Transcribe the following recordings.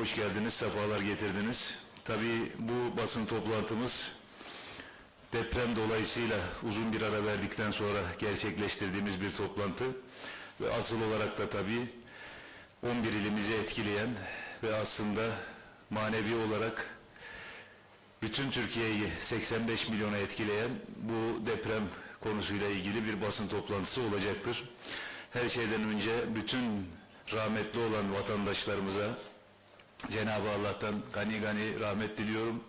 Hoş geldiniz, sefalar getirdiniz. Tabii bu basın toplantımız deprem dolayısıyla uzun bir ara verdikten sonra gerçekleştirdiğimiz bir toplantı ve asıl olarak da tabii 11 ilimizi etkileyen ve aslında manevi olarak bütün Türkiye'yi 85 milyona etkileyen bu deprem konusuyla ilgili bir basın toplantısı olacaktır. Her şeyden önce bütün rahmetli olan vatandaşlarımıza Cenab-ı Allah'tan gani gani rahmet diliyorum.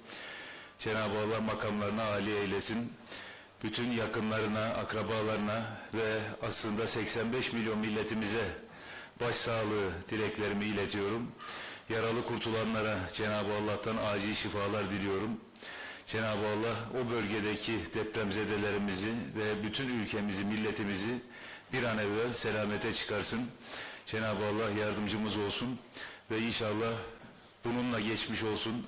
Cenab-ı Allah makamlarına âli eylesin. Bütün yakınlarına, akrabalarına ve aslında 85 milyon milletimize başsağlığı dileklerimi iletiyorum. Yaralı kurtulanlara Cenab-ı Allah'tan acil şifalar diliyorum. Cenab-ı Allah o bölgedeki depremzedelerimizi ve bütün ülkemizi, milletimizi bir an evvel selamete çıkarsın. Cenab-ı Allah yardımcımız olsun ve inşallah bununla geçmiş olsun.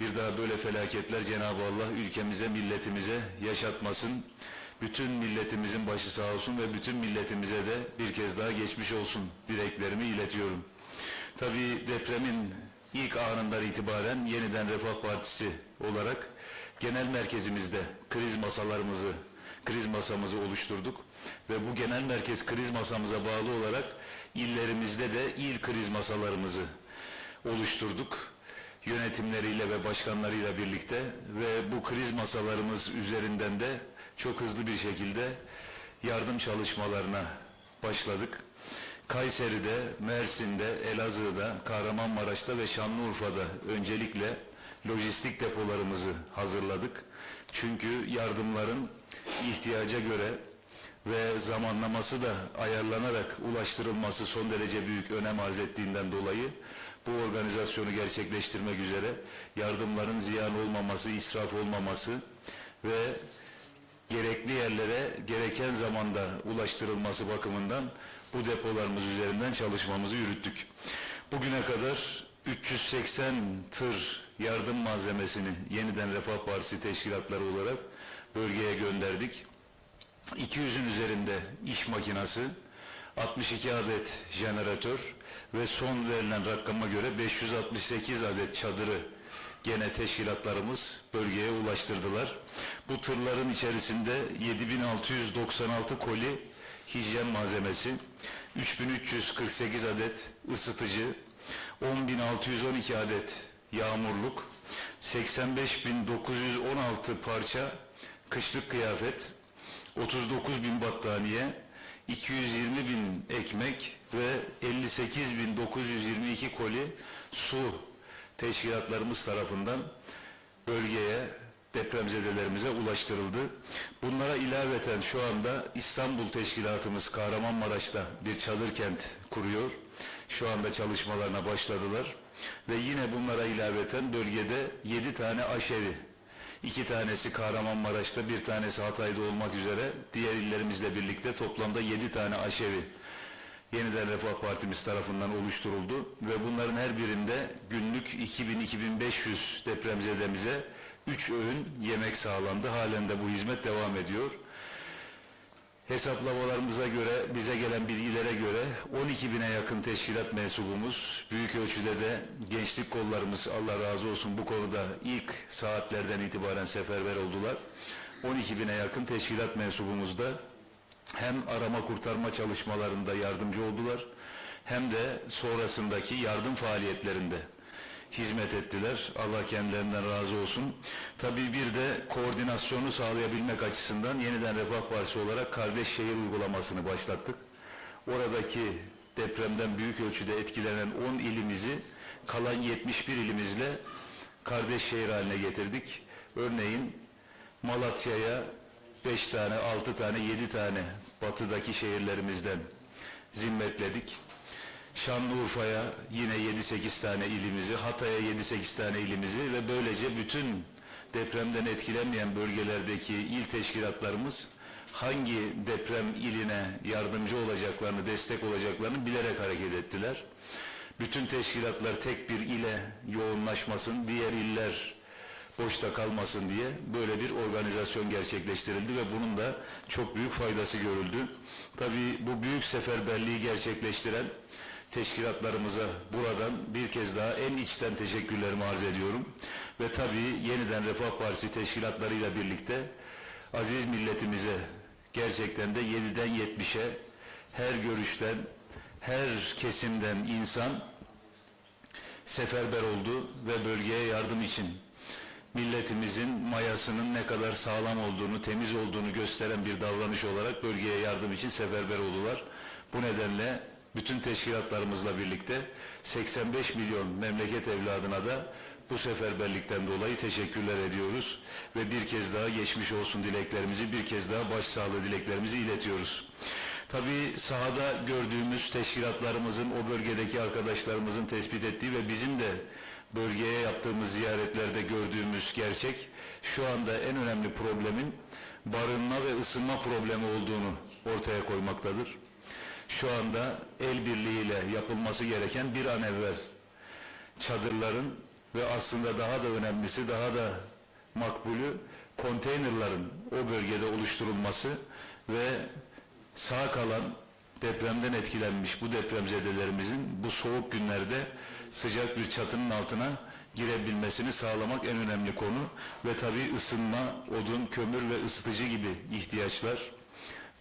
Bir daha böyle felaketler Cenab-ı Allah ülkemize, milletimize yaşatmasın. Bütün milletimizin başı sağ olsun ve bütün milletimize de bir kez daha geçmiş olsun dileklerimi iletiyorum. Tabii depremin ilk anından itibaren yeniden Refah Partisi olarak genel merkezimizde kriz masalarımızı, kriz masamızı oluşturduk. Ve bu genel merkez kriz masamıza bağlı olarak illerimizde de il kriz masalarımızı oluşturduk. Yönetimleriyle ve başkanlarıyla birlikte ve bu kriz masalarımız üzerinden de çok hızlı bir şekilde yardım çalışmalarına başladık. Kayseri'de, Mersin'de, Elazığ'da, Kahramanmaraş'ta ve Şanlıurfa'da öncelikle lojistik depolarımızı hazırladık. Çünkü yardımların ihtiyaca göre ve zamanlaması da ayarlanarak ulaştırılması son derece büyük önem arz ettiğinden dolayı bu organizasyonu gerçekleştirmek üzere yardımların ziyan olmaması, israf olmaması ve gerekli yerlere gereken zamanda ulaştırılması bakımından bu depolarımız üzerinden çalışmamızı yürüttük. Bugüne kadar 380 tır yardım malzemesini yeniden Refah Partisi teşkilatları olarak bölgeye gönderdik. 200'ün üzerinde iş makinası, 62 adet jeneratör ve son verilen rakama göre 568 adet çadırı gene teşkilatlarımız bölgeye ulaştırdılar. Bu tırların içerisinde 7696 koli hijyen malzemesi, 3348 adet ısıtıcı, 10612 adet yağmurluk, 85916 parça kışlık kıyafet, 39 bin battaniye, 220 bin ekmek ve 58 bin 922 koli su teşkilatlarımız tarafından bölgeye, depremzedelerimize ulaştırıldı. Bunlara ilaveten şu anda İstanbul Teşkilatımız Kahramanmaraş'ta bir çadır kent kuruyor. Şu anda çalışmalarına başladılar. Ve yine bunlara ilaveten bölgede 7 tane aşevi İki tanesi Kahramanmaraş'ta, bir tanesi Hatay'da olmak üzere diğer illerimizle birlikte toplamda yedi tane aşevi yeniden Refah Partimiz tarafından oluşturuldu ve bunların her birinde günlük 2000-2500 depremzedemize üç öğün yemek sağlandı. Halen de bu hizmet devam ediyor. Hesaplamalarımıza göre, bize gelen bilgilere göre 12 bine yakın teşkilat mensubumuz, büyük ölçüde de gençlik kollarımız Allah razı olsun bu konuda ilk saatlerden itibaren seferber oldular. 12 bine yakın teşkilat mensubumuz da hem arama kurtarma çalışmalarında yardımcı oldular, hem de sonrasındaki yardım faaliyetlerinde hizmet ettiler. Allah kendilerinden razı olsun. Tabii bir de koordinasyonu sağlayabilmek açısından yeniden Refah Partisi olarak kardeş şehir uygulamasını başlattık. Oradaki depremden büyük ölçüde etkilenen 10 ilimizi kalan 71 ilimizle kardeş şehir haline getirdik. Örneğin Malatya'ya 5 tane, 6 tane, 7 tane batıdaki şehirlerimizden zimmetledik. Şanlıurfa'ya yine 7-8 tane ilimizi, Hatay'a 7-8 tane ilimizi ve böylece bütün depremden etkilenmeyen bölgelerdeki il teşkilatlarımız hangi deprem iline yardımcı olacaklarını, destek olacaklarını bilerek hareket ettiler. Bütün teşkilatlar tek bir ile yoğunlaşmasın, diğer iller boşta kalmasın diye böyle bir organizasyon gerçekleştirildi ve bunun da çok büyük faydası görüldü. Tabii bu büyük seferberliği gerçekleştiren teşkilatlarımıza buradan bir kez daha en içten teşekkürlerimi arz ediyorum. Ve tabii yeniden Refah Partisi teşkilatlarıyla birlikte aziz milletimize gerçekten de 7'den 70'e her görüşten, her kesimden insan seferber oldu ve bölgeye yardım için milletimizin mayasının ne kadar sağlam olduğunu, temiz olduğunu gösteren bir davranış olarak bölgeye yardım için seferber oldular. Bu nedenle bütün teşkilatlarımızla birlikte 85 milyon memleket evladına da bu seferberlikten dolayı teşekkürler ediyoruz ve bir kez daha geçmiş olsun dileklerimizi, bir kez daha başsağlığı dileklerimizi iletiyoruz. Tabii sahada gördüğümüz teşkilatlarımızın, o bölgedeki arkadaşlarımızın tespit ettiği ve bizim de bölgeye yaptığımız ziyaretlerde gördüğümüz gerçek, şu anda en önemli problemin barınma ve ısınma problemi olduğunu ortaya koymaktadır. Şu anda el birliğiyle yapılması gereken bir an evvel çadırların ve aslında daha da önemlisi, daha da makbulü konteynerların o bölgede oluşturulması ve sağ kalan depremden etkilenmiş bu depremzedelerimizin bu soğuk günlerde sıcak bir çatının altına girebilmesini sağlamak en önemli konu ve tabii ısınma, odun, kömür ve ısıtıcı gibi ihtiyaçlar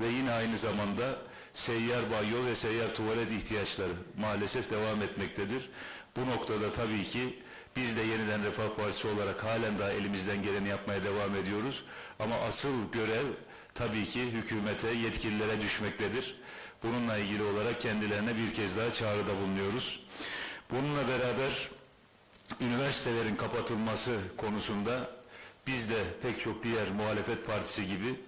ve yine aynı zamanda seyyar banyo ve seyyar tuvalet ihtiyaçları maalesef devam etmektedir. Bu noktada tabii ki biz de yeniden Refah Partisi olarak halen daha elimizden geleni yapmaya devam ediyoruz. Ama asıl görev tabii ki hükümete, yetkililere düşmektedir. Bununla ilgili olarak kendilerine bir kez daha çağrıda bulunuyoruz. Bununla beraber üniversitelerin kapatılması konusunda biz de pek çok diğer muhalefet partisi gibi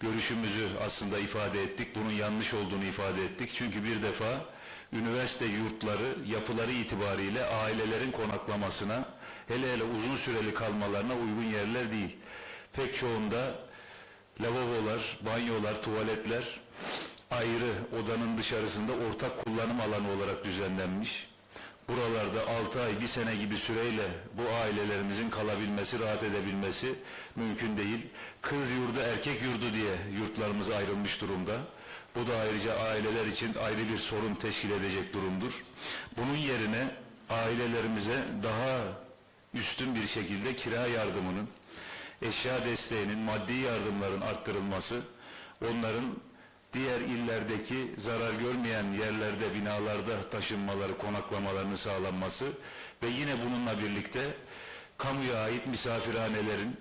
görüşümüzü aslında ifade ettik. Bunun yanlış olduğunu ifade ettik. Çünkü bir defa üniversite yurtları yapıları itibariyle ailelerin konaklamasına hele hele uzun süreli kalmalarına uygun yerler değil. Pek çoğunda lavabolar, banyolar, tuvaletler ayrı odanın dışarısında ortak kullanım alanı olarak düzenlenmiş. Buralarda 6 ay, bir sene gibi süreyle bu ailelerimizin kalabilmesi, rahat edebilmesi mümkün değil. Kız yurdu, erkek yurdu diye yurtlarımız ayrılmış durumda. Bu da ayrıca aileler için ayrı bir sorun teşkil edecek durumdur. Bunun yerine ailelerimize daha üstün bir şekilde kira yardımının, eşya desteğinin, maddi yardımların arttırılması, onların diğer illerdeki zarar görmeyen yerlerde, binalarda taşınmaları, konaklamalarını sağlanması ve yine bununla birlikte kamuya ait misafirhanelerin,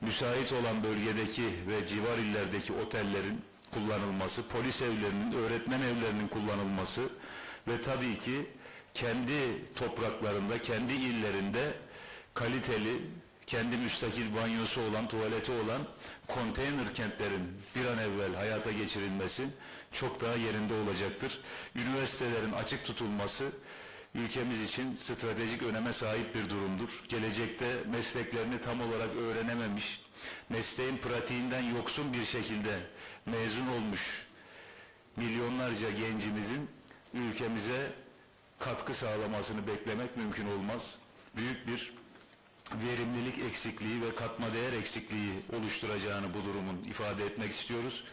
müsait olan bölgedeki ve civar illerdeki otellerin kullanılması, polis evlerinin, öğretmen evlerinin kullanılması ve tabii ki kendi topraklarında, kendi illerinde kaliteli, kendi müstakil banyosu olan, tuvaleti olan konteyner kentlerin bir an evvel hayata geçirilmesi çok daha yerinde olacaktır. Üniversitelerin açık tutulması ülkemiz için stratejik öneme sahip bir durumdur. Gelecekte mesleklerini tam olarak öğrenememiş, mesleğin pratiğinden yoksun bir şekilde mezun olmuş milyonlarca gencimizin ülkemize katkı sağlamasını beklemek mümkün olmaz. Büyük bir verimlilik eksikliği ve katma değer eksikliği oluşturacağını bu durumun ifade etmek istiyoruz.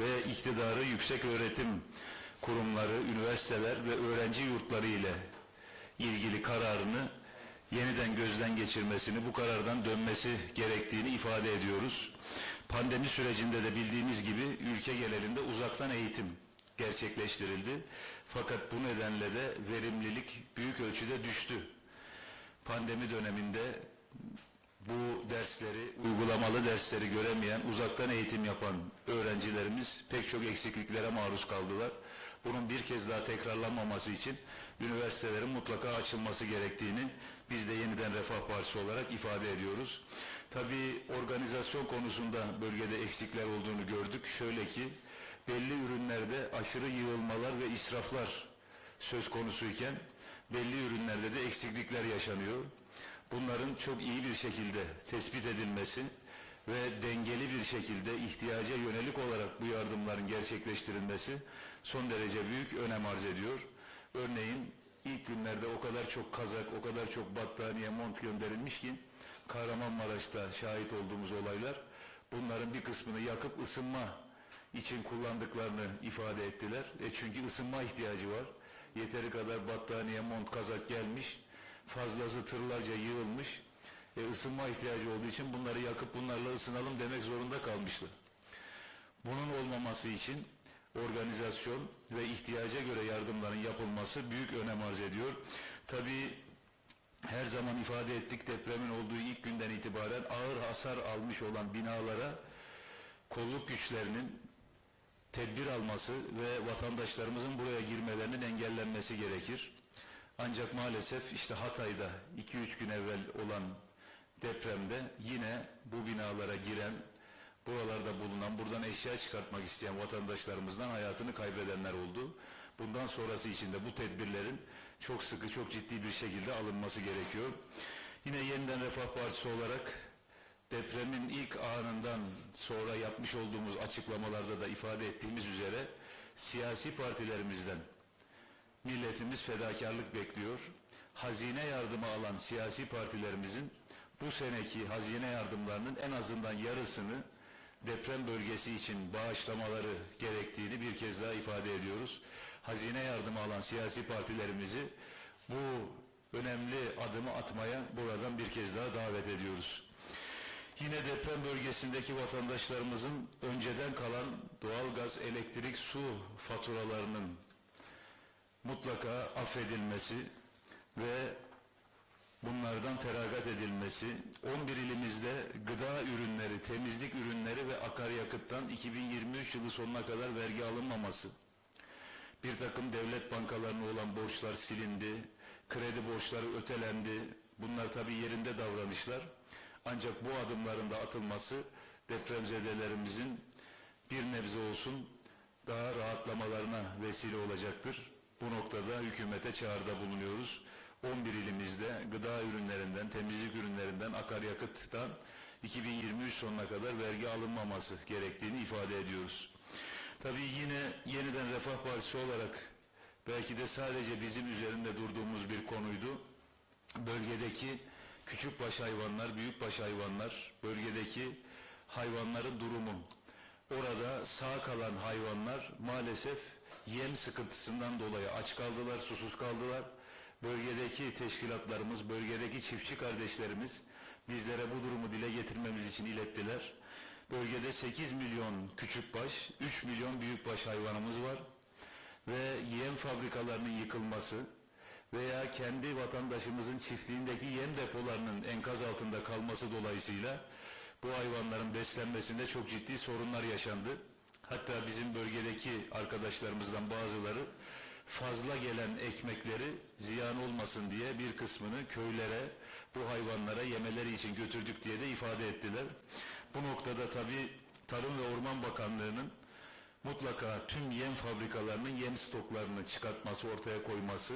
Ve iktidarı yüksek öğretim kurumları, üniversiteler ve öğrenci yurtları ile ilgili kararını yeniden gözden geçirmesini, bu karardan dönmesi gerektiğini ifade ediyoruz. Pandemi sürecinde de bildiğimiz gibi ülke genelinde uzaktan eğitim gerçekleştirildi. Fakat bu nedenle de verimlilik büyük ölçüde düştü. Pandemi döneminde bu dersleri, uygulamalı dersleri göremeyen, uzaktan eğitim yapan öğrencilerimiz pek çok eksikliklere maruz kaldılar. Bunun bir kez daha tekrarlanmaması için üniversitelerin mutlaka açılması gerektiğini biz de yeniden Refah Partisi olarak ifade ediyoruz. Tabii organizasyon konusunda bölgede eksikler olduğunu gördük. Şöyle ki belli ürünlerde aşırı yığılmalar ve israflar söz konusuyken belli ürünlerde de eksiklikler yaşanıyor. Bunların çok iyi bir şekilde tespit edilmesi ve dengeli bir şekilde ihtiyaca yönelik olarak bu yardımların gerçekleştirilmesi son derece büyük önem arz ediyor. Örneğin ilk günlerde o kadar çok kazak, o kadar çok battaniye, mont gönderilmiş ki Kahramanmaraş'ta şahit olduğumuz olaylar bunların bir kısmını yakıp ısınma için kullandıklarını ifade ettiler. E çünkü ısınma ihtiyacı var. Yeteri kadar battaniye, mont, kazak gelmiş. Fazlası tırlarca yığılmış. E, ısınma ihtiyacı olduğu için bunları yakıp bunlarla ısınalım demek zorunda kalmışlar. Bunun olmaması için organizasyon ve ihtiyaca göre yardımların yapılması büyük önem arz ediyor. Tabii her zaman ifade ettik depremin olduğu ilk günden itibaren ağır hasar almış olan binalara kolluk güçlerinin tedbir alması ve vatandaşlarımızın buraya girmelerinin engellenmesi gerekir. Ancak maalesef işte Hatay'da 2-3 gün evvel olan depremde yine bu binalara giren, buralarda bulunan, buradan eşya çıkartmak isteyen vatandaşlarımızdan hayatını kaybedenler oldu. Bundan sonrası için de bu tedbirlerin çok sıkı, çok ciddi bir şekilde alınması gerekiyor. Yine yeniden Refah Partisi olarak depremin ilk anından sonra yapmış olduğumuz açıklamalarda da ifade ettiğimiz üzere siyasi partilerimizden milletimiz fedakarlık bekliyor. Hazine yardımı alan siyasi partilerimizin bu seneki hazine yardımlarının en azından yarısını deprem bölgesi için bağışlamaları gerektiğini bir kez daha ifade ediyoruz. Hazine yardımı alan siyasi partilerimizi bu önemli adımı atmaya buradan bir kez daha davet ediyoruz. Yine deprem bölgesindeki vatandaşlarımızın önceden kalan doğalgaz, elektrik, su faturalarının mutlaka affedilmesi ve bunlardan feragat edilmesi, 11 ilimizde gıda ürünleri, temizlik ürünleri ve akaryakıttan 2023 yılı sonuna kadar vergi alınmaması, bir takım devlet bankalarına olan borçlar silindi, kredi borçları ötelendi. Bunlar tabii yerinde davranışlar. Ancak bu adımların da atılması depremzedelerimizin bir nebze olsun daha rahatlamalarına vesile olacaktır. Bu noktada hükümete çağrıda bulunuyoruz. 11 ilimizde gıda ürünlerinden, temizlik ürünlerinden, akaryakıttan 2023 sonuna kadar vergi alınmaması gerektiğini ifade ediyoruz. Tabii yine yeniden Refah Partisi olarak belki de sadece bizim üzerinde durduğumuz bir konuydu. Bölgedeki küçükbaş hayvanlar, büyükbaş hayvanlar, bölgedeki hayvanların durumu. Orada sağ kalan hayvanlar maalesef yem sıkıntısından dolayı aç kaldılar, susuz kaldılar. Bölgedeki teşkilatlarımız, bölgedeki çiftçi kardeşlerimiz bizlere bu durumu dile getirmemiz için ilettiler. Bölgede 8 milyon küçükbaş, 3 milyon büyükbaş hayvanımız var ve yem fabrikalarının yıkılması veya kendi vatandaşımızın çiftliğindeki yem depolarının enkaz altında kalması dolayısıyla bu hayvanların beslenmesinde çok ciddi sorunlar yaşandı. Hatta bizim bölgedeki arkadaşlarımızdan bazıları fazla gelen ekmekleri ziyan olmasın diye bir kısmını köylere, bu hayvanlara yemeleri için götürdük diye de ifade ettiler. Bu noktada tabii Tarım ve Orman Bakanlığı'nın mutlaka tüm yem fabrikalarının yem stoklarını çıkartması, ortaya koyması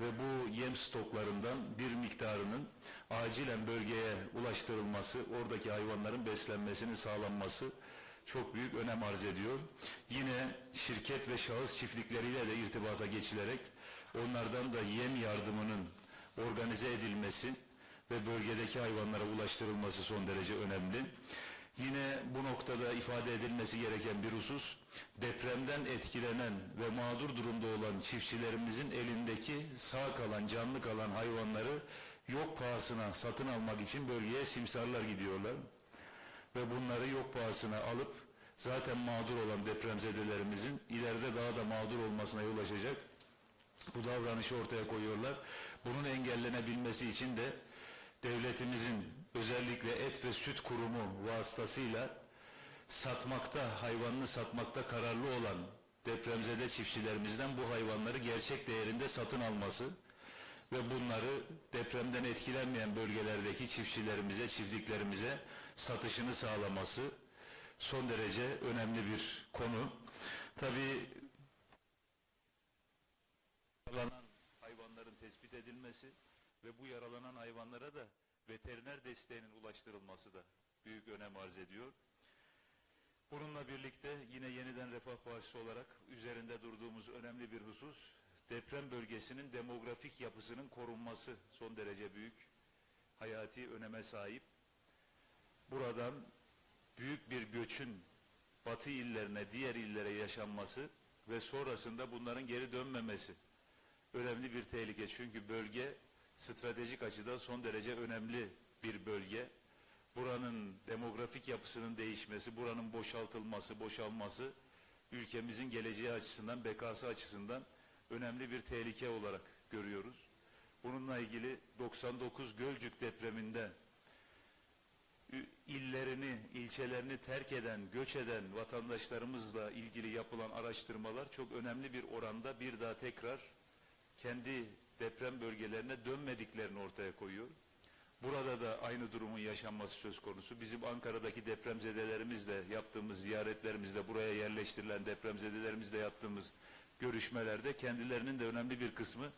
ve bu yem stoklarından bir miktarının acilen bölgeye ulaştırılması, oradaki hayvanların beslenmesinin sağlanması çok büyük önem arz ediyor. Yine şirket ve şahıs çiftlikleriyle de irtibata geçilerek onlardan da yem yardımının organize edilmesi ve bölgedeki hayvanlara ulaştırılması son derece önemli. Yine bu noktada ifade edilmesi gereken bir husus, depremden etkilenen ve mağdur durumda olan çiftçilerimizin elindeki sağ kalan, canlı kalan hayvanları yok pahasına satın almak için bölgeye simsarlar gidiyorlar. Ve bunları yok pahasına alıp zaten mağdur olan depremzedelerimizin ileride daha da mağdur olmasına yol açacak bu davranışı ortaya koyuyorlar. Bunun engellenebilmesi için de devletimizin özellikle et ve süt kurumu vasıtasıyla satmakta, hayvanını satmakta kararlı olan depremzede çiftçilerimizden bu hayvanları gerçek değerinde satın alması ve bunları depremden etkilenmeyen bölgelerdeki çiftçilerimize, çiftliklerimize satışını sağlaması son derece önemli bir konu. Tabii yaralanan hayvanların tespit edilmesi ve bu yaralanan hayvanlara da veteriner desteğinin ulaştırılması da büyük önem arz ediyor. Bununla birlikte yine yeniden Refah Partisi olarak üzerinde durduğumuz önemli bir husus deprem bölgesinin demografik yapısının korunması son derece büyük hayati öneme sahip. Buradan büyük bir göçün batı illerine, diğer illere yaşanması ve sonrasında bunların geri dönmemesi önemli bir tehlike. Çünkü bölge stratejik açıdan son derece önemli bir bölge. Buranın demografik yapısının değişmesi, buranın boşaltılması, boşalması ülkemizin geleceği açısından, bekası açısından önemli bir tehlike olarak görüyoruz. Bununla ilgili 99 Gölcük depreminde illerini, ilçelerini terk eden, göç eden vatandaşlarımızla ilgili yapılan araştırmalar çok önemli bir oranda bir daha tekrar kendi deprem bölgelerine dönmediklerini ortaya koyuyor. Burada da aynı durumun yaşanması söz konusu. Bizim Ankara'daki depremzedelerimizle yaptığımız ziyaretlerimizde, buraya yerleştirilen depremzedelerimizle yaptığımız görüşmelerde kendilerinin de önemli bir kısmı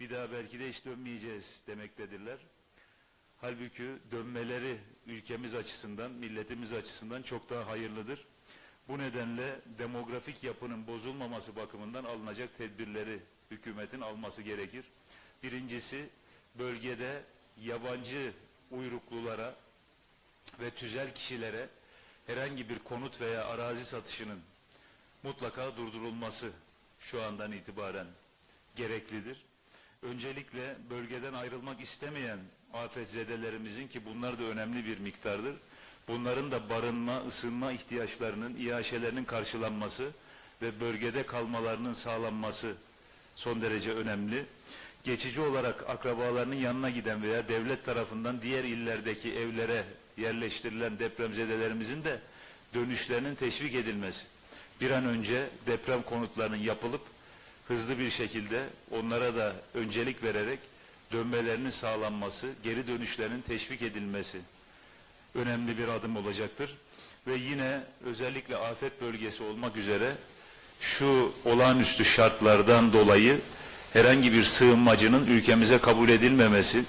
bir daha belki de hiç dönmeyeceğiz demektedirler. Halbuki dönmeleri ülkemiz açısından, milletimiz açısından çok daha hayırlıdır. Bu nedenle demografik yapının bozulmaması bakımından alınacak tedbirleri hükümetin alması gerekir. Birincisi bölgede yabancı uyruklulara ve tüzel kişilere herhangi bir konut veya arazi satışının mutlaka durdurulması şu andan itibaren gereklidir. Öncelikle bölgeden ayrılmak istemeyen afetzedelerimizin ki bunlar da önemli bir miktardır. Bunların da barınma, ısınma ihtiyaçlarının, iaşelerinin karşılanması ve bölgede kalmalarının sağlanması son derece önemli. Geçici olarak akrabalarının yanına giden veya devlet tarafından diğer illerdeki evlere yerleştirilen depremzedelerimizin de dönüşlerinin teşvik edilmesi. Bir an önce deprem konutlarının yapılıp hızlı bir şekilde onlara da öncelik vererek dönmelerinin sağlanması, geri dönüşlerinin teşvik edilmesi önemli bir adım olacaktır. Ve yine özellikle afet bölgesi olmak üzere şu olağanüstü şartlardan dolayı herhangi bir sığınmacının ülkemize kabul edilmemesi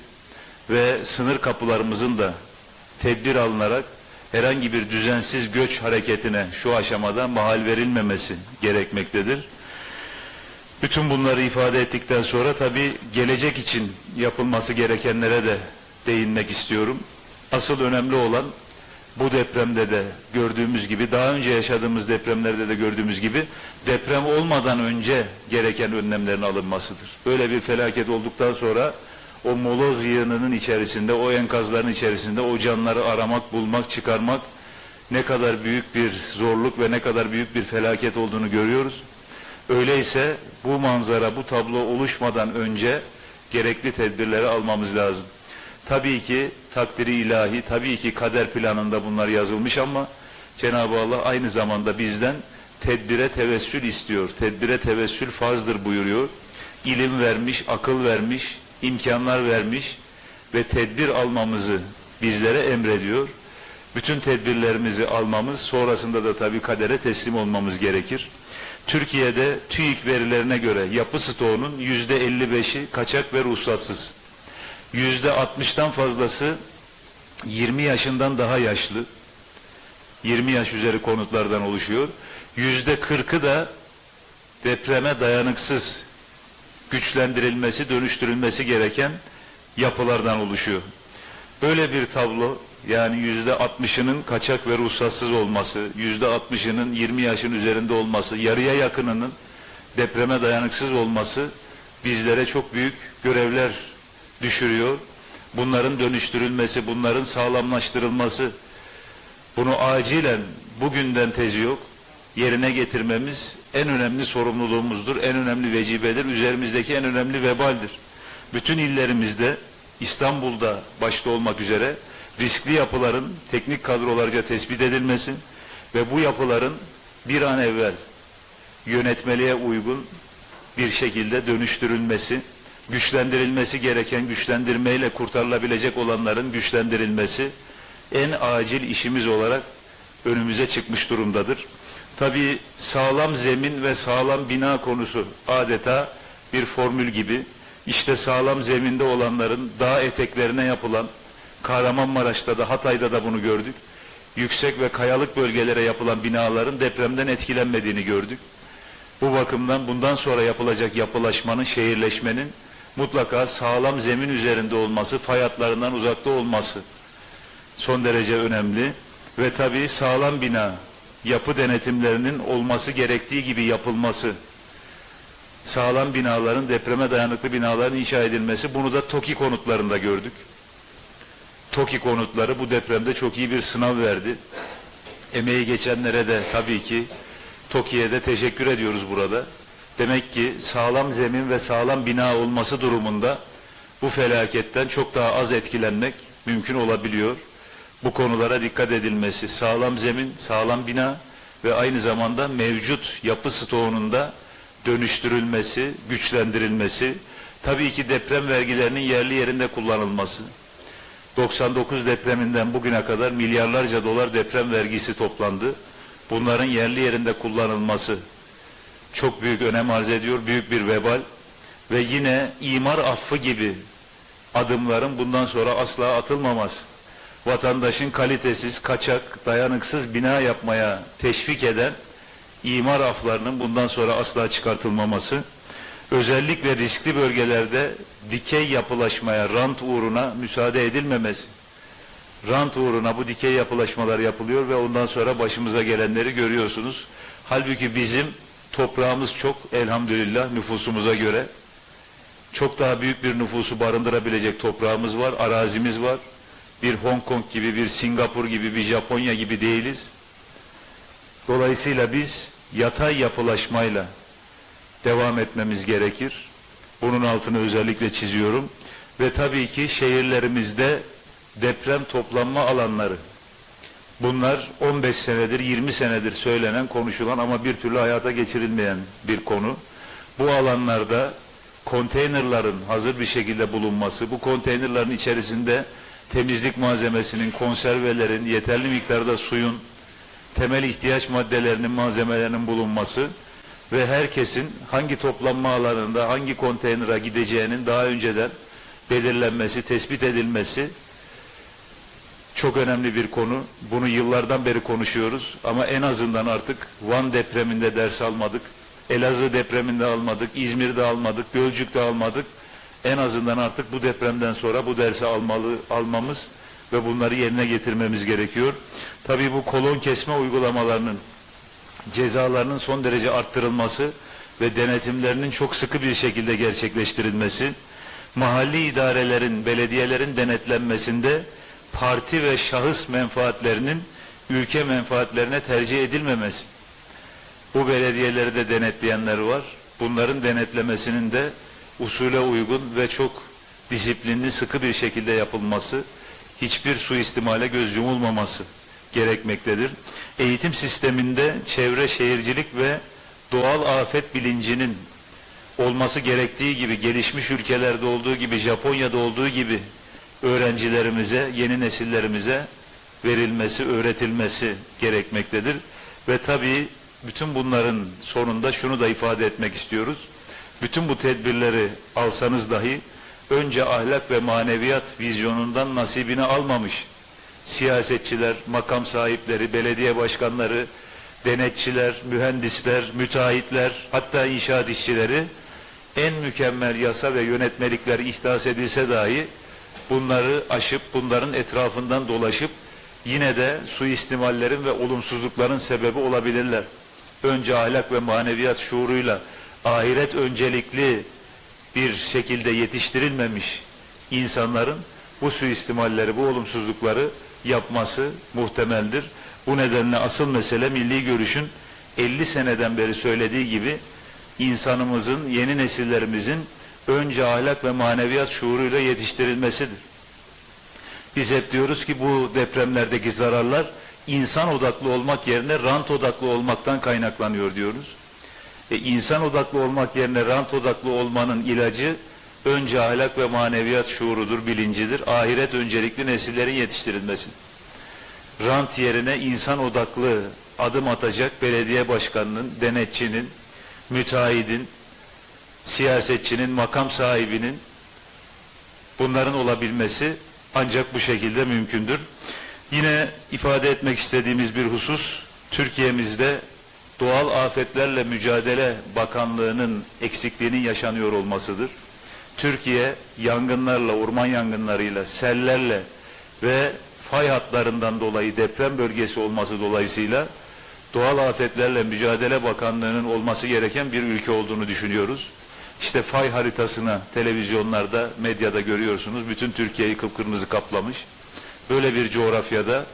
ve sınır kapılarımızın da tedbir alınarak herhangi bir düzensiz göç hareketine şu aşamada mahal verilmemesi gerekmektedir. Bütün bunları ifade ettikten sonra tabii gelecek için yapılması gerekenlere de değinmek istiyorum. Asıl önemli olan bu depremde de gördüğümüz gibi, daha önce yaşadığımız depremlerde de gördüğümüz gibi deprem olmadan önce gereken önlemlerin alınmasıdır. Böyle bir felaket olduktan sonra o moloz yığınının içerisinde, o enkazların içerisinde o canları aramak, bulmak, çıkarmak ne kadar büyük bir zorluk ve ne kadar büyük bir felaket olduğunu görüyoruz. Öyleyse bu manzara, bu tablo oluşmadan önce gerekli tedbirleri almamız lazım. Tabii ki takdiri ilahi, tabii ki kader planında bunlar yazılmış ama Cenab-ı Allah aynı zamanda bizden tedbire tevessül istiyor. Tedbire tevessül farzdır buyuruyor. İlim vermiş, akıl vermiş, imkanlar vermiş ve tedbir almamızı bizlere emrediyor. Bütün tedbirlerimizi almamız, sonrasında da tabii kadere teslim olmamız gerekir. Türkiye'de TÜİK verilerine göre yapı stoğunun yüzde 55'i kaçak ve ruhsatsız. Yüzde 60'tan fazlası 20 yaşından daha yaşlı. 20 yaş üzeri konutlardan oluşuyor. Yüzde 40'ı da depreme dayanıksız güçlendirilmesi, dönüştürülmesi gereken yapılardan oluşuyor. Böyle bir tablo yani yüzde 60'ının kaçak ve ruhsatsız olması, yüzde 60'ının 20 yaşın üzerinde olması, yarıya yakınının depreme dayanıksız olması bizlere çok büyük görevler düşürüyor. Bunların dönüştürülmesi, bunların sağlamlaştırılması, bunu acilen bugünden tezi yok, yerine getirmemiz en önemli sorumluluğumuzdur, en önemli vecibedir, üzerimizdeki en önemli vebaldir. Bütün illerimizde, İstanbul'da başta olmak üzere riskli yapıların teknik kadrolarca tespit edilmesi ve bu yapıların bir an evvel yönetmeliğe uygun bir şekilde dönüştürülmesi, güçlendirilmesi gereken güçlendirmeyle kurtarılabilecek olanların güçlendirilmesi en acil işimiz olarak önümüze çıkmış durumdadır. Tabii sağlam zemin ve sağlam bina konusu adeta bir formül gibi. İşte sağlam zeminde olanların dağ eteklerine yapılan, Kahramanmaraş'ta da Hatay'da da bunu gördük. Yüksek ve kayalık bölgelere yapılan binaların depremden etkilenmediğini gördük. Bu bakımdan bundan sonra yapılacak yapılaşmanın, şehirleşmenin mutlaka sağlam zemin üzerinde olması, fay hatlarından uzakta olması son derece önemli. Ve tabii sağlam bina, yapı denetimlerinin olması gerektiği gibi yapılması sağlam binaların, depreme dayanıklı binaların inşa edilmesi. Bunu da TOKİ konutlarında gördük. TOKİ konutları bu depremde çok iyi bir sınav verdi. Emeği geçenlere de tabii ki TOKİ'ye de teşekkür ediyoruz burada. Demek ki sağlam zemin ve sağlam bina olması durumunda bu felaketten çok daha az etkilenmek mümkün olabiliyor. Bu konulara dikkat edilmesi, sağlam zemin, sağlam bina ve aynı zamanda mevcut yapı stoğunun da dönüştürülmesi, güçlendirilmesi, tabii ki deprem vergilerinin yerli yerinde kullanılması. 99 depreminden bugüne kadar milyarlarca dolar deprem vergisi toplandı. Bunların yerli yerinde kullanılması çok büyük önem arz ediyor, büyük bir vebal ve yine imar affı gibi adımların bundan sonra asla atılmaması. Vatandaşın kalitesiz, kaçak, dayanıksız bina yapmaya teşvik eden imar aflarının bundan sonra asla çıkartılmaması, özellikle riskli bölgelerde dikey yapılaşmaya, rant uğruna müsaade edilmemesi. Rant uğruna bu dikey yapılaşmalar yapılıyor ve ondan sonra başımıza gelenleri görüyorsunuz. Halbuki bizim toprağımız çok elhamdülillah nüfusumuza göre. Çok daha büyük bir nüfusu barındırabilecek toprağımız var, arazimiz var. Bir Hong Kong gibi, bir Singapur gibi, bir Japonya gibi değiliz. Dolayısıyla biz yatay yapılaşmayla devam etmemiz gerekir. Bunun altını özellikle çiziyorum. Ve tabii ki şehirlerimizde deprem toplanma alanları. Bunlar 15 senedir, 20 senedir söylenen, konuşulan ama bir türlü hayata geçirilmeyen bir konu. Bu alanlarda konteynerların hazır bir şekilde bulunması, bu konteynerların içerisinde temizlik malzemesinin, konservelerin, yeterli miktarda suyun, temel ihtiyaç maddelerinin, malzemelerinin bulunması ve herkesin hangi toplanma alanında, hangi konteynera gideceğinin daha önceden belirlenmesi, tespit edilmesi çok önemli bir konu. Bunu yıllardan beri konuşuyoruz ama en azından artık Van depreminde ders almadık. Elazığ depreminde almadık, İzmir'de almadık, Gölcük'te almadık. En azından artık bu depremden sonra bu dersi almalı, almamız ve bunları yerine getirmemiz gerekiyor. Tabii bu kolon kesme uygulamalarının cezalarının son derece arttırılması ve denetimlerinin çok sıkı bir şekilde gerçekleştirilmesi, mahalli idarelerin, belediyelerin denetlenmesinde parti ve şahıs menfaatlerinin ülke menfaatlerine tercih edilmemesi. Bu belediyeleri de denetleyenler var. Bunların denetlemesinin de usule uygun ve çok disiplinli, sıkı bir şekilde yapılması, hiçbir suistimale göz yumulmaması gerekmektedir. Eğitim sisteminde çevre şehircilik ve doğal afet bilincinin olması gerektiği gibi gelişmiş ülkelerde olduğu gibi Japonya'da olduğu gibi öğrencilerimize, yeni nesillerimize verilmesi, öğretilmesi gerekmektedir. Ve tabii bütün bunların sonunda şunu da ifade etmek istiyoruz. Bütün bu tedbirleri alsanız dahi önce ahlak ve maneviyat vizyonundan nasibini almamış siyasetçiler, makam sahipleri, belediye başkanları, denetçiler, mühendisler, müteahhitler, hatta inşaat işçileri en mükemmel yasa ve yönetmelikler ihdas edilse dahi bunları aşıp, bunların etrafından dolaşıp yine de suistimallerin ve olumsuzlukların sebebi olabilirler. Önce ahlak ve maneviyat şuuruyla ahiret öncelikli bir şekilde yetiştirilmemiş insanların bu suistimalleri, bu olumsuzlukları yapması muhtemeldir. Bu nedenle asıl mesele milli görüşün 50 seneden beri söylediği gibi insanımızın, yeni nesillerimizin önce ahlak ve maneviyat şuuruyla yetiştirilmesidir. Biz hep diyoruz ki bu depremlerdeki zararlar insan odaklı olmak yerine rant odaklı olmaktan kaynaklanıyor diyoruz. E, insan odaklı olmak yerine rant odaklı olmanın ilacı önce ahlak ve maneviyat şuurudur, bilincidir. Ahiret öncelikli nesillerin yetiştirilmesi. Rant yerine insan odaklı adım atacak belediye başkanının, denetçinin, müteahhidin, siyasetçinin, makam sahibinin bunların olabilmesi ancak bu şekilde mümkündür. Yine ifade etmek istediğimiz bir husus, Türkiye'mizde Doğal Afetlerle Mücadele Bakanlığı'nın eksikliğinin yaşanıyor olmasıdır. Türkiye yangınlarla, orman yangınlarıyla, sellerle ve fay hatlarından dolayı deprem bölgesi olması dolayısıyla doğal afetlerle mücadele bakanlığının olması gereken bir ülke olduğunu düşünüyoruz. İşte fay haritasına televizyonlarda, medyada görüyorsunuz. Bütün Türkiye'yi kıpkırmızı kaplamış. Böyle bir coğrafyada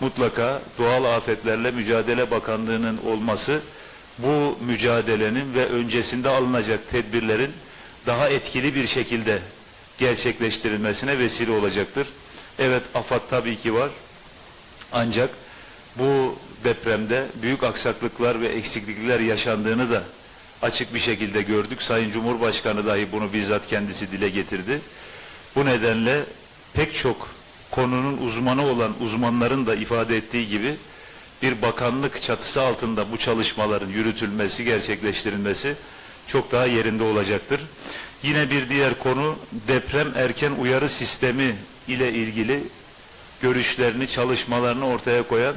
mutlaka doğal afetlerle mücadele bakanlığının olması bu mücadelenin ve öncesinde alınacak tedbirlerin daha etkili bir şekilde gerçekleştirilmesine vesile olacaktır. Evet AFAD tabii ki var. Ancak bu depremde büyük aksaklıklar ve eksiklikler yaşandığını da açık bir şekilde gördük. Sayın Cumhurbaşkanı dahi bunu bizzat kendisi dile getirdi. Bu nedenle pek çok konunun uzmanı olan uzmanların da ifade ettiği gibi bir bakanlık çatısı altında bu çalışmaların yürütülmesi, gerçekleştirilmesi çok daha yerinde olacaktır. Yine bir diğer konu deprem erken uyarı sistemi ile ilgili görüşlerini, çalışmalarını ortaya koyan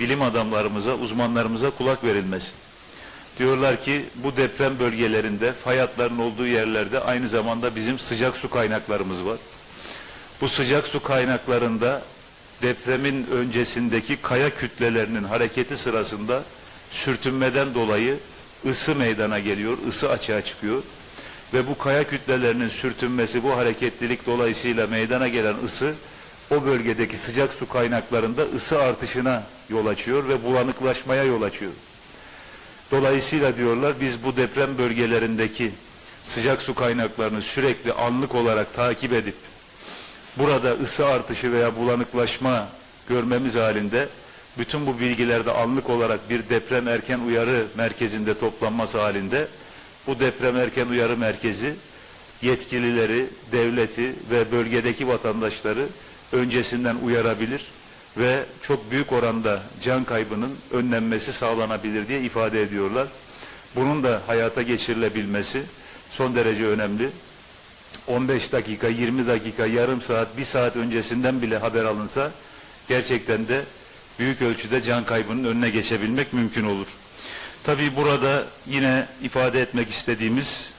bilim adamlarımıza, uzmanlarımıza kulak verilmesi. Diyorlar ki bu deprem bölgelerinde, fay hatlarının olduğu yerlerde aynı zamanda bizim sıcak su kaynaklarımız var. Bu sıcak su kaynaklarında depremin öncesindeki kaya kütlelerinin hareketi sırasında sürtünmeden dolayı ısı meydana geliyor, ısı açığa çıkıyor. Ve bu kaya kütlelerinin sürtünmesi, bu hareketlilik dolayısıyla meydana gelen ısı o bölgedeki sıcak su kaynaklarında ısı artışına yol açıyor ve bulanıklaşmaya yol açıyor. Dolayısıyla diyorlar biz bu deprem bölgelerindeki sıcak su kaynaklarını sürekli anlık olarak takip edip burada ısı artışı veya bulanıklaşma görmemiz halinde bütün bu bilgilerde anlık olarak bir deprem erken uyarı merkezinde toplanması halinde bu deprem erken uyarı merkezi yetkilileri, devleti ve bölgedeki vatandaşları öncesinden uyarabilir ve çok büyük oranda can kaybının önlenmesi sağlanabilir diye ifade ediyorlar. Bunun da hayata geçirilebilmesi son derece önemli. 15 dakika, 20 dakika, yarım saat, bir saat öncesinden bile haber alınsa gerçekten de büyük ölçüde can kaybının önüne geçebilmek mümkün olur. Tabii burada yine ifade etmek istediğimiz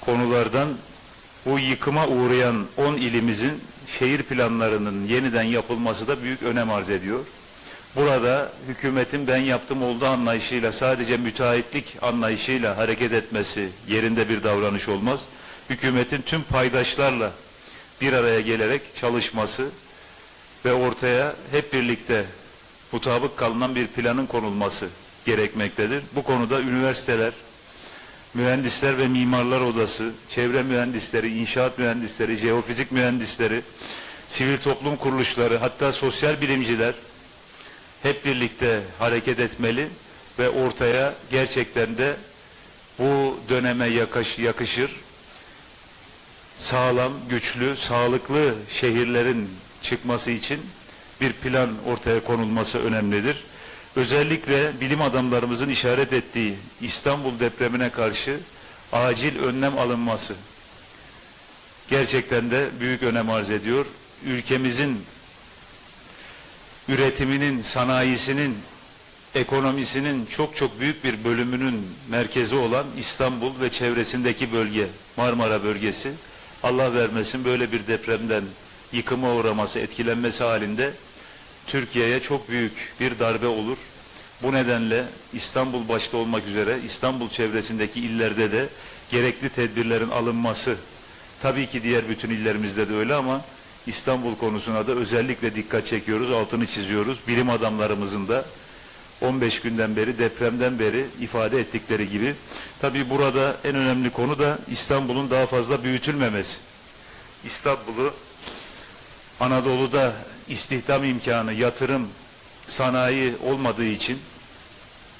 konulardan bu yıkıma uğrayan 10 ilimizin şehir planlarının yeniden yapılması da büyük önem arz ediyor. Burada hükümetin ben yaptım olduğu anlayışıyla sadece müteahhitlik anlayışıyla hareket etmesi yerinde bir davranış olmaz. Hükümetin tüm paydaşlarla bir araya gelerek çalışması ve ortaya hep birlikte mutabık kalınan bir planın konulması gerekmektedir. Bu konuda üniversiteler, Mühendisler ve Mimarlar Odası, çevre mühendisleri, inşaat mühendisleri, jeofizik mühendisleri, sivil toplum kuruluşları, hatta sosyal bilimciler hep birlikte hareket etmeli ve ortaya gerçekten de bu döneme yakış, yakışır sağlam, güçlü, sağlıklı şehirlerin çıkması için bir plan ortaya konulması önemlidir. Özellikle bilim adamlarımızın işaret ettiği İstanbul depremine karşı acil önlem alınması gerçekten de büyük önem arz ediyor. Ülkemizin üretiminin, sanayisinin, ekonomisinin çok çok büyük bir bölümünün merkezi olan İstanbul ve çevresindeki bölge, Marmara bölgesi, Allah vermesin böyle bir depremden yıkıma uğraması, etkilenmesi halinde Türkiye'ye çok büyük bir darbe olur. Bu nedenle İstanbul başta olmak üzere İstanbul çevresindeki illerde de gerekli tedbirlerin alınması tabii ki diğer bütün illerimizde de öyle ama İstanbul konusuna da özellikle dikkat çekiyoruz, altını çiziyoruz. Bilim adamlarımızın da 15 günden beri, depremden beri ifade ettikleri gibi. Tabii burada en önemli konu da İstanbul'un daha fazla büyütülmemesi. İstanbul'u Anadolu'da istihdam imkanı, yatırım, sanayi olmadığı için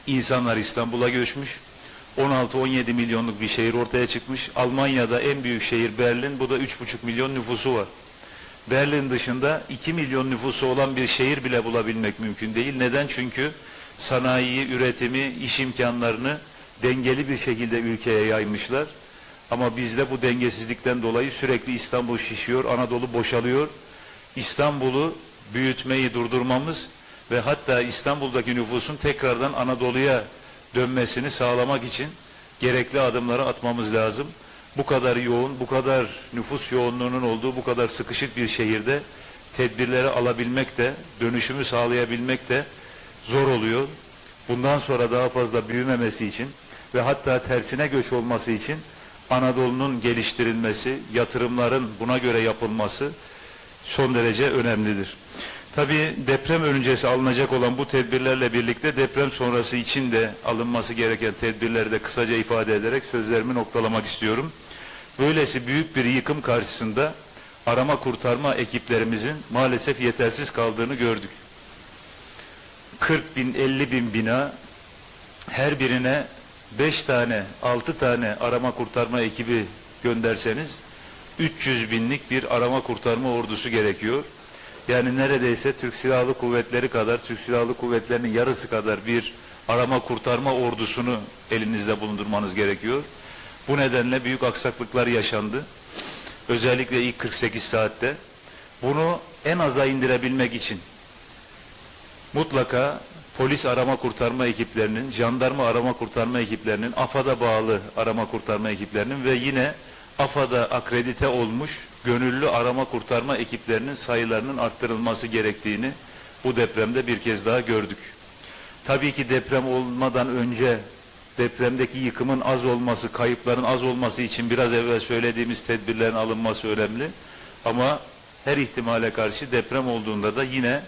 insanlar İstanbul'a göçmüş. 16-17 milyonluk bir şehir ortaya çıkmış. Almanya'da en büyük şehir Berlin, bu da 3,5 milyon nüfusu var. Berlin dışında 2 milyon nüfusu olan bir şehir bile bulabilmek mümkün değil. Neden? Çünkü sanayiyi, üretimi, iş imkanlarını dengeli bir şekilde ülkeye yaymışlar. Ama bizde bu dengesizlikten dolayı sürekli İstanbul şişiyor, Anadolu boşalıyor. İstanbul'u büyütmeyi durdurmamız ve hatta İstanbul'daki nüfusun tekrardan Anadolu'ya dönmesini sağlamak için gerekli adımları atmamız lazım. Bu kadar yoğun, bu kadar nüfus yoğunluğunun olduğu bu kadar sıkışık bir şehirde tedbirleri alabilmek de, dönüşümü sağlayabilmek de zor oluyor. Bundan sonra daha fazla büyümemesi için ve hatta tersine göç olması için Anadolu'nun geliştirilmesi, yatırımların buna göre yapılması son derece önemlidir. Tabii deprem öncesi alınacak olan bu tedbirlerle birlikte deprem sonrası için de alınması gereken tedbirleri de kısaca ifade ederek sözlerimi noktalamak istiyorum. Böylesi büyük bir yıkım karşısında arama kurtarma ekiplerimizin maalesef yetersiz kaldığını gördük. 40 bin, 50 bin bina her birine 5 tane, 6 tane arama kurtarma ekibi gönderseniz 300 binlik bir arama kurtarma ordusu gerekiyor. Yani neredeyse Türk Silahlı Kuvvetleri kadar, Türk Silahlı Kuvvetleri'nin yarısı kadar bir arama kurtarma ordusunu elinizde bulundurmanız gerekiyor. Bu nedenle büyük aksaklıklar yaşandı. Özellikle ilk 48 saatte. Bunu en aza indirebilmek için mutlaka polis arama kurtarma ekiplerinin, jandarma arama kurtarma ekiplerinin, AFAD'a bağlı arama kurtarma ekiplerinin ve yine AFAD'a akredite olmuş gönüllü arama kurtarma ekiplerinin sayılarının arttırılması gerektiğini bu depremde bir kez daha gördük. Tabii ki deprem olmadan önce depremdeki yıkımın az olması, kayıpların az olması için biraz evvel söylediğimiz tedbirlerin alınması önemli. Ama her ihtimale karşı deprem olduğunda da yine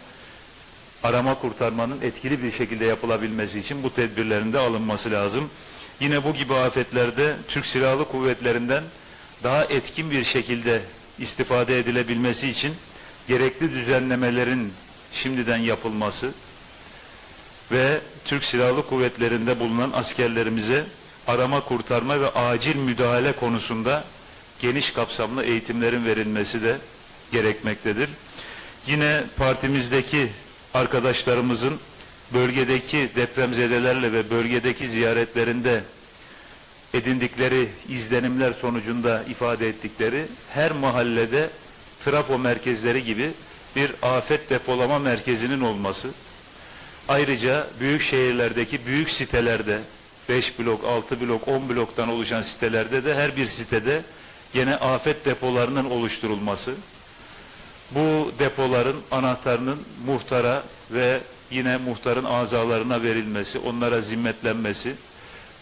arama kurtarmanın etkili bir şekilde yapılabilmesi için bu tedbirlerin de alınması lazım. Yine bu gibi afetlerde Türk Silahlı Kuvvetlerinden daha etkin bir şekilde istifade edilebilmesi için gerekli düzenlemelerin şimdiden yapılması ve Türk Silahlı Kuvvetleri'nde bulunan askerlerimize arama kurtarma ve acil müdahale konusunda geniş kapsamlı eğitimlerin verilmesi de gerekmektedir. Yine partimizdeki arkadaşlarımızın bölgedeki depremzedelerle ve bölgedeki ziyaretlerinde edindikleri izlenimler sonucunda ifade ettikleri her mahallede trafo merkezleri gibi bir afet depolama merkezinin olması, ayrıca büyük şehirlerdeki büyük sitelerde 5 blok, 6 blok, 10 bloktan oluşan sitelerde de her bir sitede gene afet depolarının oluşturulması, bu depoların anahtarının muhtara ve yine muhtarın azalarına verilmesi, onlara zimmetlenmesi,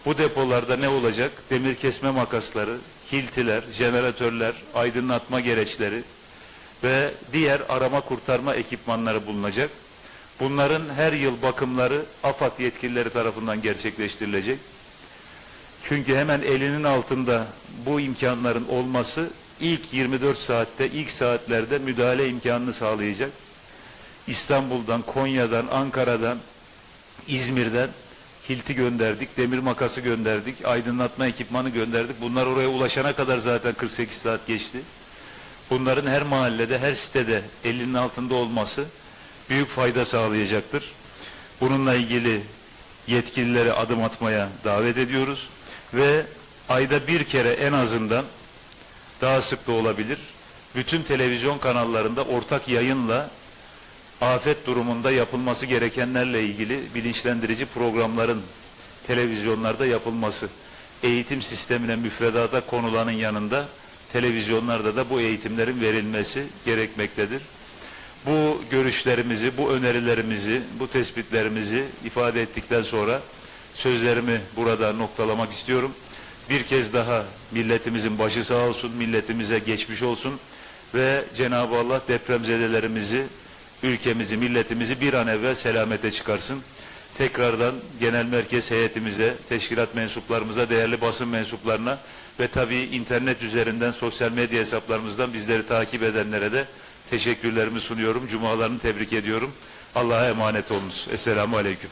bu depolarda ne olacak? Demir kesme makasları, hiltiler, jeneratörler, aydınlatma gereçleri ve diğer arama kurtarma ekipmanları bulunacak. Bunların her yıl bakımları AFAD yetkilileri tarafından gerçekleştirilecek. Çünkü hemen elinin altında bu imkanların olması ilk 24 saatte, ilk saatlerde müdahale imkanını sağlayacak. İstanbul'dan, Konya'dan, Ankara'dan, İzmir'den hilti gönderdik, demir makası gönderdik, aydınlatma ekipmanı gönderdik. Bunlar oraya ulaşana kadar zaten 48 saat geçti. Bunların her mahallede, her sitede elinin altında olması büyük fayda sağlayacaktır. Bununla ilgili yetkililere adım atmaya davet ediyoruz ve ayda bir kere en azından daha sık da olabilir. Bütün televizyon kanallarında ortak yayınla afet durumunda yapılması gerekenlerle ilgili bilinçlendirici programların televizyonlarda yapılması, eğitim sistemine müfredata konulanın yanında televizyonlarda da bu eğitimlerin verilmesi gerekmektedir. Bu görüşlerimizi, bu önerilerimizi, bu tespitlerimizi ifade ettikten sonra sözlerimi burada noktalamak istiyorum. Bir kez daha milletimizin başı sağ olsun, milletimize geçmiş olsun ve Cenab-ı Allah depremzedelerimizi ülkemizi, milletimizi bir an evvel selamete çıkarsın. Tekrardan genel merkez heyetimize, teşkilat mensuplarımıza, değerli basın mensuplarına ve tabii internet üzerinden sosyal medya hesaplarımızdan bizleri takip edenlere de teşekkürlerimi sunuyorum. Cumalarını tebrik ediyorum. Allah'a emanet olunuz. Esselamu Aleyküm.